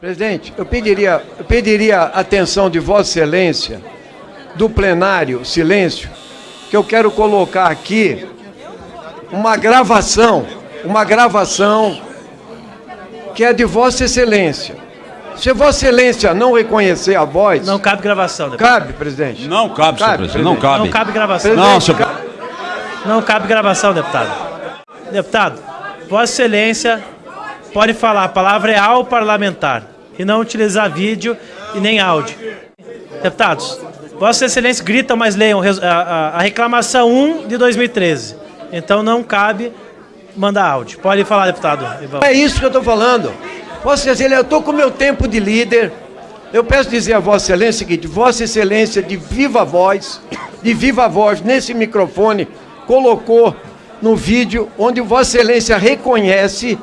Presidente, eu pediria, eu pediria atenção de Vossa Excelência, do plenário, silêncio, que eu quero colocar aqui uma gravação, uma gravação que é de Vossa Excelência. Se Vossa Excelência não reconhecer a voz. Não cabe gravação, deputado. Cabe, presidente. Não cabe, senhor presidente. Não cabe. Não cabe gravação. Não, senhor Não cabe gravação, deputado. Deputado, Vossa Excelência pode falar, a palavra é ao parlamentar e não utilizar vídeo e nem áudio. Deputados, Vossa Excelência grita, mas leiam a, reclamação 1 de 2013. Então não cabe mandar áudio. Pode falar, deputado. É isso que eu estou falando. Vossa Excelência, eu estou com o meu tempo de líder. Eu peço dizer a Vossa Excelência o seguinte: Vossa Excelência, de viva voz, de viva voz, nesse microfone, colocou no vídeo onde Vossa Excelência reconhece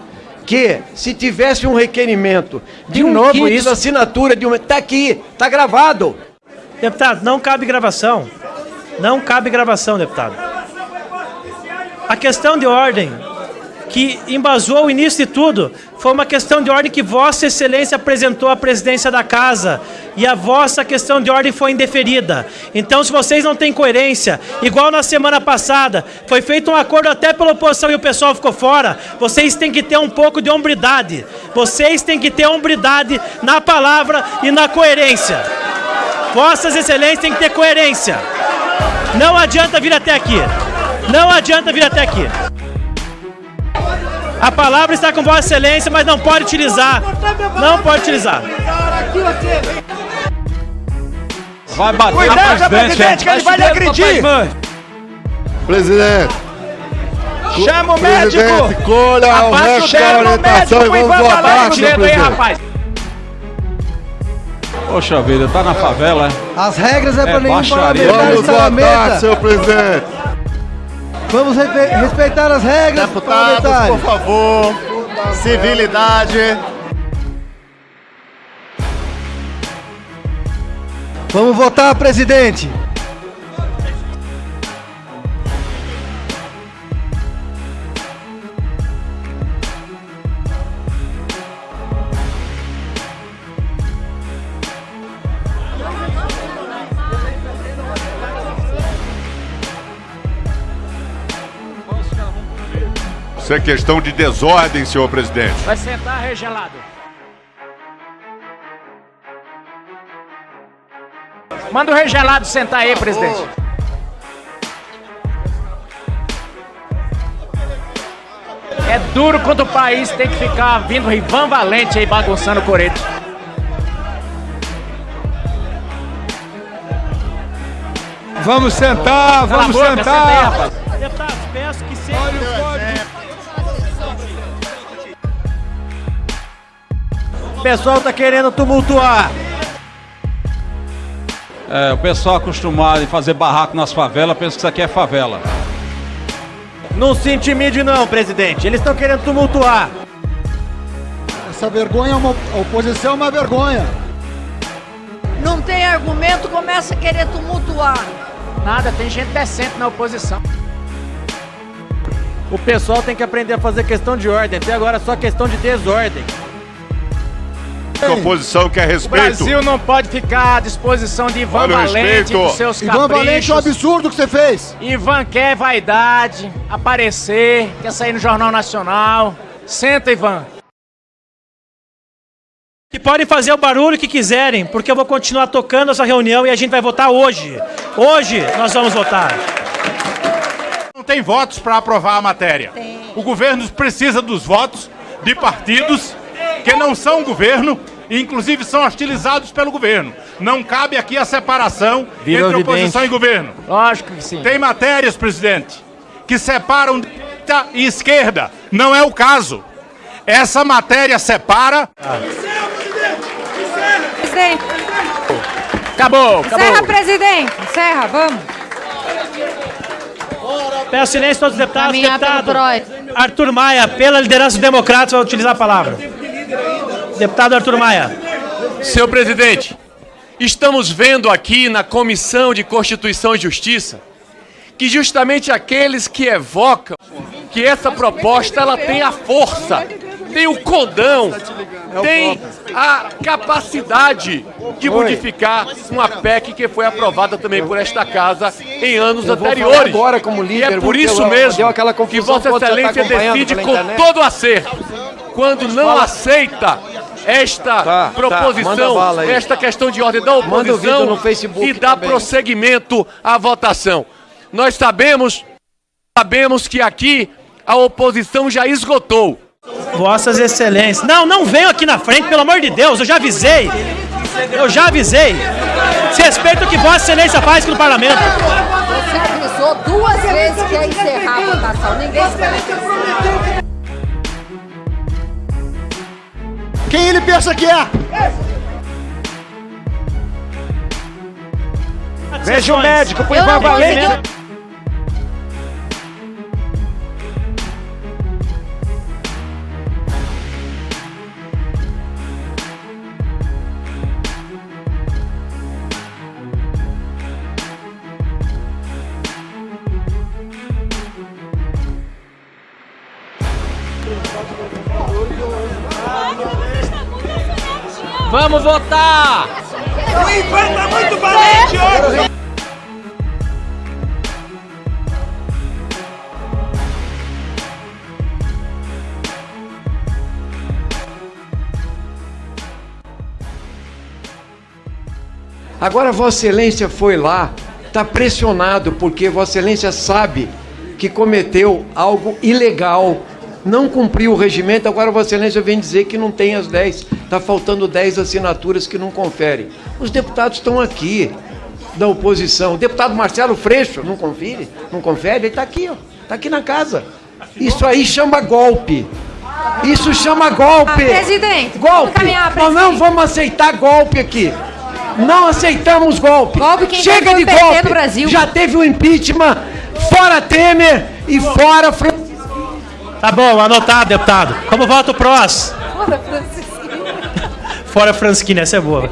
que se tivesse um requerimento de, de um novo kit isso? assinatura de um... Está aqui, está gravado. Deputado, não cabe gravação. Não cabe gravação, deputado. A questão de ordem que embasou o início de tudo foi uma questão de ordem que Vossa Excelência apresentou à presidência da Casa e a vossa questão de ordem foi indeferida. Então, se vocês não têm coerência, igual na semana passada, foi feito um acordo até pela oposição e o pessoal ficou fora, vocês têm que ter um pouco de hombridade. Vocês têm que ter hombridade na palavra e na coerência. Vossas Excelências têm que ter coerência. Não adianta vir até aqui. Não adianta vir até aqui. A palavra está com Vossa Excelência, mas não pode utilizar. Não pode utilizar. Vai bater Cuidado, na presidente, que ele vai lhe agredir. Presidente. Chama o médico. Presidente, colha o resto da orientação e vamos votar, senhor presidente. Poxa vida, tá na favela, é? As regras é, é para nenhum parlamentar Vamos votar, senhor presidente. Vamos respeitar as regras Deputados, por favor, civilidade. Vamos votar, presidente. Isso é questão de desordem, senhor presidente. Vai sentar regelado. Manda o regelado sentar aí, presidente. É duro quando o país tem que ficar vindo Rivan Valente aí bagunçando o corete. Vamos sentar, vamos boca, sentar. Senta aí, Deputados, peço que sempre... pessoal tá querendo tumultuar. É, o pessoal acostumado em fazer barraco nas favelas pensa que isso aqui é favela. Não se intimide não, presidente. Eles estão querendo tumultuar. Essa vergonha é uma a oposição é uma vergonha. Não tem argumento, começa a querer tumultuar. Nada, tem gente decente na oposição. O pessoal tem que aprender a fazer questão de ordem. Até agora é só questão de desordem. A oposição quer respeito. O Brasil não pode ficar à disposição de Ivan Olha Valente e dos seus caprichos. Ivan Valente é um absurdo que você fez. Ivan quer vaidade, aparecer, quer sair no Jornal Nacional. Senta, Ivan. Que podem fazer o barulho que quiserem, porque eu vou continuar tocando essa reunião e a gente vai votar hoje. Hoje nós vamos votar. Não tem votos para aprovar a matéria. Tem. O governo precisa dos votos de partidos que não são governo e inclusive são hostilizados pelo governo. Não cabe aqui a separação Vira entre oposição e governo. Lógico que sim. Tem matérias, presidente, que separam direita e esquerda. Não é o caso. Essa matéria separa. Ah. Presidente. Acabou, acabou. Encerra, presidente. Encerra, vamos. Peço silêncio a todos os deputados. Deputado Arthur Maia, pela liderança democrática, vai utilizar a palavra. Deputado Arthur Maia. Senhor presidente, estamos vendo aqui na Comissão de Constituição e Justiça que justamente aqueles que evocam que essa proposta ela tem a força tem o condão, tem a capacidade de modificar uma PEC que foi aprovada também por esta casa em anos anteriores. agora como líder, e é por isso mesmo que Vossa tá Excelência decide com todo acerto. Quando não aceita esta Tá, manda proposição, aí. esta questão de ordem da oposição no Facebook e dá também. prosseguimento à votação. Nós sabemos, sabemos que aqui a oposição já esgotou. Vossas Excelências. Não, não venham aqui na frente, pelo amor de Deus, eu já avisei. Eu já avisei. Se respeita o que Vossa Excelência faz aqui no parlamento. Você avisou duas vezes que ia encerrar a votação. Ninguém esperou. Quem ele pensa que é? Veja o médico, Eu não consegui- Vamos votar! O Ivan tá muito valente hoje! Agora Vossa Excelência foi lá, está pressionado, porque Vossa Excelência sabe que cometeu algo ilegal, não cumpriu o regimento, agora Vossa Excelência vem dizer que não tem as 10, está faltando 10 assinaturas que não confere. Os deputados estão aqui, da oposição. O deputado Marcelo Freixo, não confere? Não confere? Ele está aqui, ó, está aqui na casa. Isso aí chama golpe. Isso chama golpe. Ah, presidente, golpe. caminhar, Nós não vamos aceitar golpe aqui. Não aceitamos golpe. quem Chega de o golpe. no Brasil. Já teve o impeachment, fora Temer e fora Fran- Tá bom, anotado, deputado. Como voto prós? Fora, Francisquinho. Fora Francisquinha, essa é boa.